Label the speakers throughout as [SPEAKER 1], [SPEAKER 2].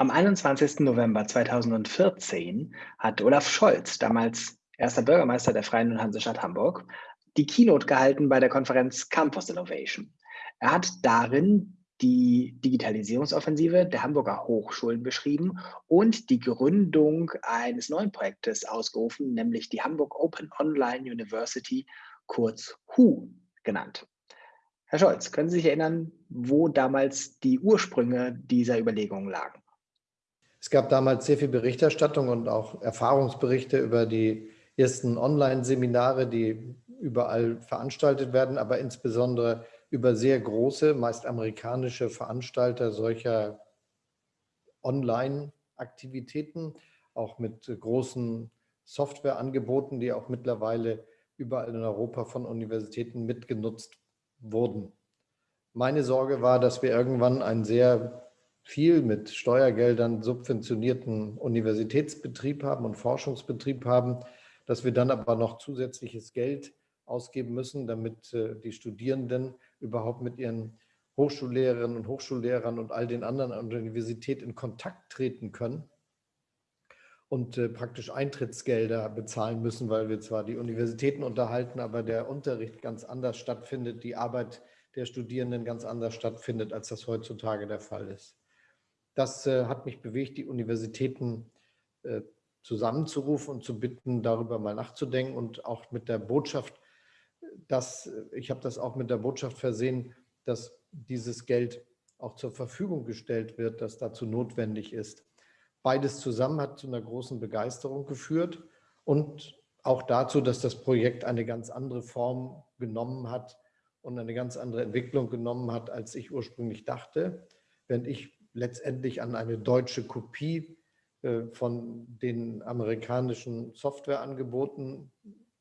[SPEAKER 1] Am 21. November 2014 hat Olaf Scholz, damals erster Bürgermeister der Freien und Hansestadt Hamburg, die Keynote gehalten bei der Konferenz Campus Innovation. Er hat darin die Digitalisierungsoffensive der Hamburger Hochschulen beschrieben und die Gründung eines neuen Projektes ausgerufen, nämlich die Hamburg Open Online University, kurz HU genannt. Herr Scholz, können Sie sich erinnern, wo damals die Ursprünge dieser Überlegungen lagen?
[SPEAKER 2] Es gab damals sehr viel Berichterstattung und auch Erfahrungsberichte über die ersten Online-Seminare, die überall veranstaltet werden, aber insbesondere über sehr große, meist amerikanische Veranstalter solcher Online-Aktivitäten, auch mit großen Softwareangeboten, die auch mittlerweile überall in Europa von Universitäten mitgenutzt wurden. Meine Sorge war, dass wir irgendwann einen sehr viel mit Steuergeldern subventionierten Universitätsbetrieb haben und Forschungsbetrieb haben, dass wir dann aber noch zusätzliches Geld ausgeben müssen, damit äh, die Studierenden überhaupt mit ihren Hochschullehrerinnen und Hochschullehrern und all den anderen an der Universität in Kontakt treten können und äh, praktisch Eintrittsgelder bezahlen müssen, weil wir zwar die Universitäten unterhalten, aber der Unterricht ganz anders stattfindet, die Arbeit der Studierenden ganz anders stattfindet, als das heutzutage der Fall ist. Das äh, hat mich bewegt, die Universitäten äh, zusammenzurufen und zu bitten, darüber mal nachzudenken und auch mit der Botschaft, dass ich habe das auch mit der Botschaft versehen, dass dieses Geld auch zur Verfügung gestellt wird, das dazu notwendig ist. Beides zusammen hat zu einer großen Begeisterung geführt und auch dazu, dass das Projekt eine ganz andere Form genommen hat und eine ganz andere Entwicklung genommen hat, als ich ursprünglich dachte. Während ich letztendlich an eine deutsche Kopie äh, von den amerikanischen Softwareangeboten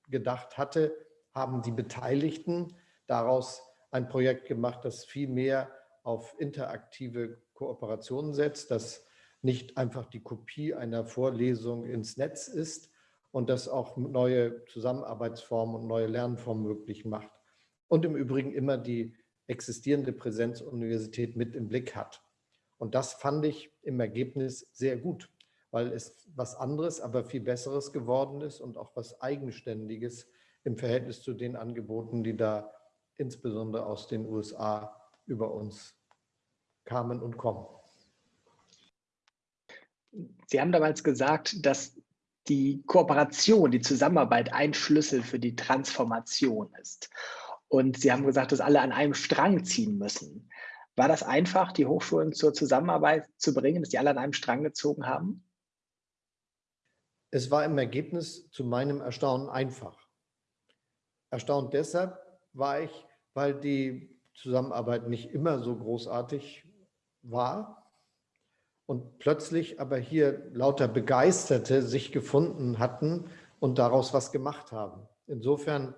[SPEAKER 2] gedacht hatte, haben die Beteiligten daraus ein Projekt gemacht, das viel mehr auf interaktive Kooperationen setzt, das nicht einfach die Kopie einer Vorlesung ins Netz ist und das auch neue Zusammenarbeitsformen und neue Lernformen möglich macht. Und im Übrigen immer die existierende Präsenzuniversität mit im Blick hat. Und das fand ich im Ergebnis sehr gut, weil es was anderes, aber viel Besseres geworden ist und auch was Eigenständiges im Verhältnis zu den Angeboten, die da insbesondere aus den USA über uns kamen und kommen.
[SPEAKER 1] Sie haben damals gesagt, dass die Kooperation, die Zusammenarbeit ein Schlüssel für die Transformation ist. Und Sie haben gesagt, dass alle an einem Strang ziehen müssen. War das einfach, die Hochschulen zur Zusammenarbeit zu bringen, dass die alle an einem Strang gezogen haben?
[SPEAKER 2] Es war im Ergebnis zu meinem Erstaunen einfach. Erstaunt deshalb war ich, weil die Zusammenarbeit nicht immer so großartig war und plötzlich aber hier lauter Begeisterte sich gefunden hatten und daraus was gemacht haben. Insofern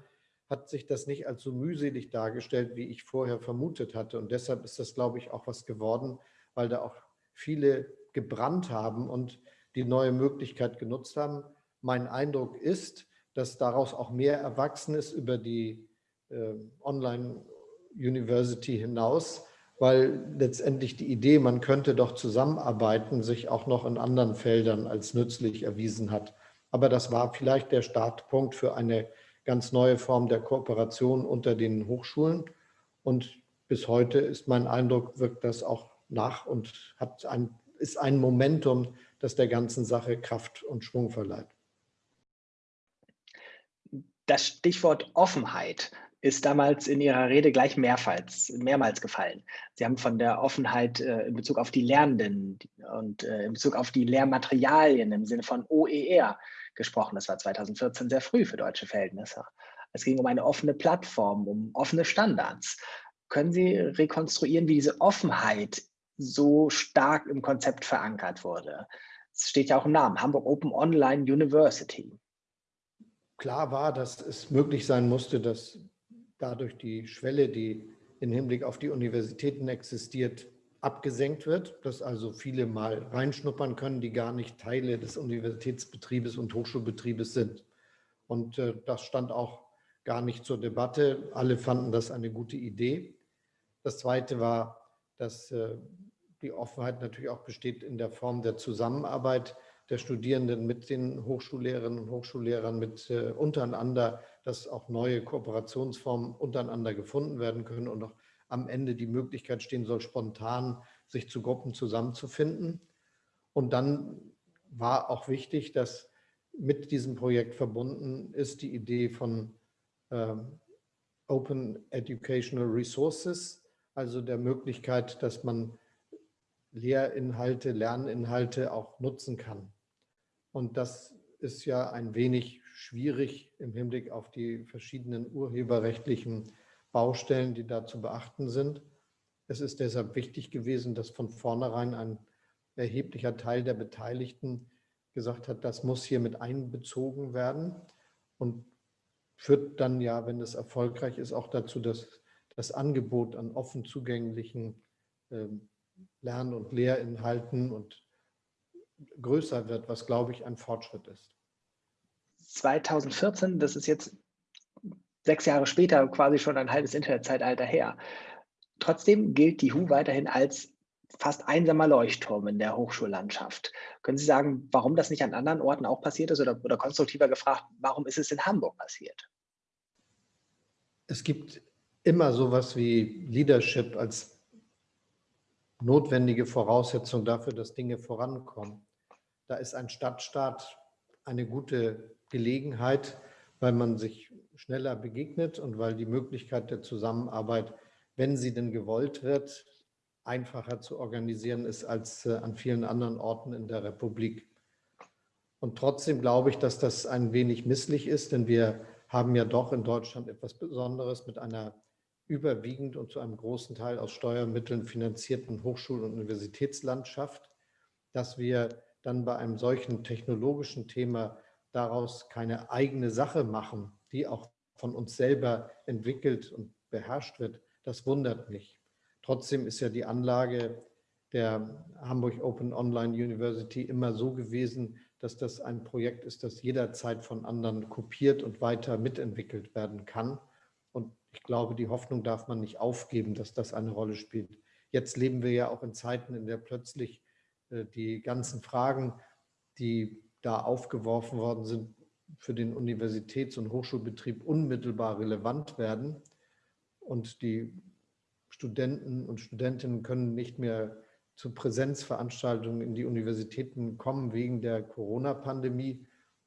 [SPEAKER 2] hat sich das nicht als so mühselig dargestellt, wie ich vorher vermutet hatte. Und deshalb ist das, glaube ich, auch was geworden, weil da auch viele gebrannt haben und die neue Möglichkeit genutzt haben. Mein Eindruck ist, dass daraus auch mehr erwachsen ist über die äh, Online-University hinaus, weil letztendlich die Idee, man könnte doch zusammenarbeiten, sich auch noch in anderen Feldern als nützlich erwiesen hat. Aber das war vielleicht der Startpunkt für eine ganz neue Form der Kooperation unter den Hochschulen. Und bis heute ist mein Eindruck, wirkt das auch nach und hat ein, ist ein Momentum, das der ganzen Sache Kraft und Schwung verleiht.
[SPEAKER 1] Das Stichwort Offenheit ist damals in Ihrer Rede gleich mehrmals, mehrmals gefallen. Sie haben von der Offenheit äh, in Bezug auf die Lernenden und äh, in Bezug auf die Lehrmaterialien im Sinne von OER gesprochen. Das war 2014 sehr früh für deutsche Verhältnisse. Es ging um eine offene Plattform, um offene Standards. Können Sie rekonstruieren, wie diese Offenheit so stark im Konzept verankert wurde? Es steht ja auch im Namen, Hamburg Open Online University.
[SPEAKER 2] Klar war, dass es möglich sein musste, dass dadurch die Schwelle, die im Hinblick auf die Universitäten existiert, abgesenkt wird, dass also viele mal reinschnuppern können, die gar nicht Teile des Universitätsbetriebes und Hochschulbetriebes sind. Und äh, das stand auch gar nicht zur Debatte. Alle fanden das eine gute Idee. Das Zweite war, dass äh, die Offenheit natürlich auch besteht in der Form der Zusammenarbeit der Studierenden mit den Hochschullehrerinnen und Hochschullehrern, mit äh, untereinander, dass auch neue Kooperationsformen untereinander gefunden werden können und auch am Ende die Möglichkeit stehen soll, spontan sich zu Gruppen zusammenzufinden. Und dann war auch wichtig, dass mit diesem Projekt verbunden ist die Idee von ähm, Open Educational Resources, also der Möglichkeit, dass man Lehrinhalte, Lerninhalte auch nutzen kann. Und das ist ja ein wenig schwierig im Hinblick auf die verschiedenen urheberrechtlichen Baustellen, die da zu beachten sind. Es ist deshalb wichtig gewesen, dass von vornherein ein erheblicher Teil der Beteiligten gesagt hat, das muss hier mit einbezogen werden und führt dann ja, wenn es erfolgreich ist, auch dazu, dass das Angebot an offen zugänglichen ähm, Lern- und Lehrinhalten und größer wird, was, glaube ich, ein Fortschritt ist.
[SPEAKER 1] 2014, das ist jetzt sechs Jahre später, quasi schon ein halbes Internetzeitalter her. Trotzdem gilt die HU weiterhin als fast einsamer Leuchtturm in der Hochschullandschaft. Können Sie sagen, warum das nicht an anderen Orten auch passiert ist oder, oder konstruktiver gefragt, warum ist es in Hamburg passiert?
[SPEAKER 2] Es gibt immer sowas wie Leadership als notwendige Voraussetzung dafür, dass Dinge vorankommen. Da ist ein Stadtstaat eine gute Gelegenheit, weil man sich schneller begegnet und weil die Möglichkeit der Zusammenarbeit, wenn sie denn gewollt wird, einfacher zu organisieren ist als äh, an vielen anderen Orten in der Republik. Und trotzdem glaube ich, dass das ein wenig misslich ist, denn wir haben ja doch in Deutschland etwas Besonderes mit einer überwiegend und zu einem großen Teil aus Steuermitteln finanzierten Hochschul- und Universitätslandschaft, dass wir dann bei einem solchen technologischen Thema daraus keine eigene Sache machen, die auch von uns selber entwickelt und beherrscht wird, das wundert mich. Trotzdem ist ja die Anlage der Hamburg Open Online University immer so gewesen, dass das ein Projekt ist, das jederzeit von anderen kopiert und weiter mitentwickelt werden kann. Und ich glaube, die Hoffnung darf man nicht aufgeben, dass das eine Rolle spielt. Jetzt leben wir ja auch in Zeiten, in der plötzlich die ganzen Fragen, die da aufgeworfen worden sind, für den Universitäts- und Hochschulbetrieb unmittelbar relevant werden. Und die Studenten und Studentinnen können nicht mehr zu Präsenzveranstaltungen in die Universitäten kommen wegen der Corona-Pandemie.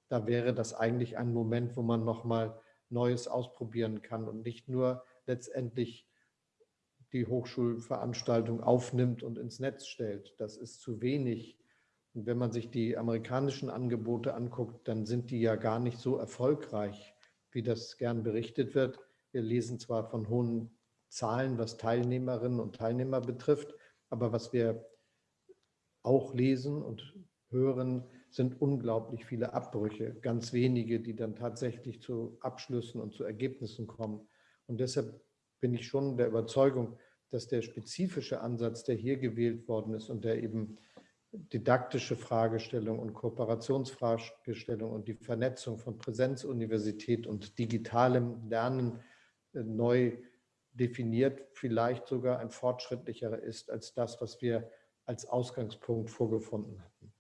[SPEAKER 2] Da wäre das eigentlich ein Moment, wo man nochmal Neues ausprobieren kann und nicht nur letztendlich die Hochschulveranstaltung aufnimmt und ins Netz stellt. Das ist zu wenig. Und wenn man sich die amerikanischen Angebote anguckt, dann sind die ja gar nicht so erfolgreich, wie das gern berichtet wird. Wir lesen zwar von hohen Zahlen, was Teilnehmerinnen und Teilnehmer betrifft, aber was wir auch lesen und hören, sind unglaublich viele Abbrüche, ganz wenige, die dann tatsächlich zu Abschlüssen und zu Ergebnissen kommen. Und deshalb bin ich schon der Überzeugung, dass der spezifische Ansatz, der hier gewählt worden ist und der eben didaktische Fragestellung und Kooperationsfragestellung und die Vernetzung von Präsenzuniversität und digitalem Lernen äh, neu definiert, vielleicht sogar ein fortschrittlicherer ist als das, was wir als Ausgangspunkt vorgefunden hatten.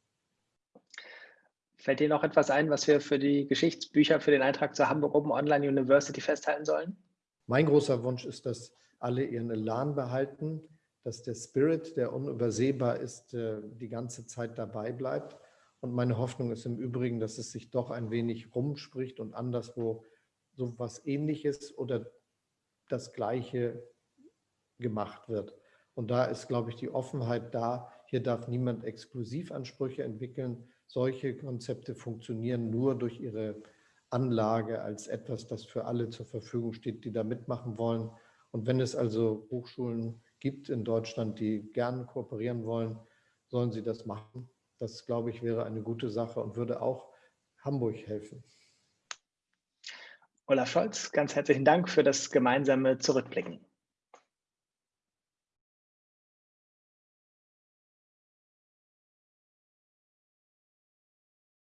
[SPEAKER 1] Fällt dir noch etwas ein, was wir für die Geschichtsbücher für den Eintrag zur Hamburg Open Online University festhalten sollen?
[SPEAKER 2] Mein großer Wunsch ist, dass alle ihren Elan behalten, dass der Spirit, der unübersehbar ist, äh, die ganze Zeit dabei bleibt. Und meine Hoffnung ist im Übrigen, dass es sich doch ein wenig rumspricht und anderswo so etwas Ähnliches oder das Gleiche gemacht wird. Und da ist, glaube ich, die Offenheit da. Hier darf niemand Exklusivansprüche entwickeln. Solche Konzepte funktionieren nur durch ihre Anlage als etwas, das für alle zur Verfügung steht, die da mitmachen wollen. Und wenn es also Hochschulen gibt in Deutschland, die gern kooperieren wollen, sollen sie das machen. Das, glaube ich, wäre eine gute Sache und würde auch Hamburg helfen.
[SPEAKER 1] Olaf Scholz, ganz herzlichen Dank für das gemeinsame Zurückblicken.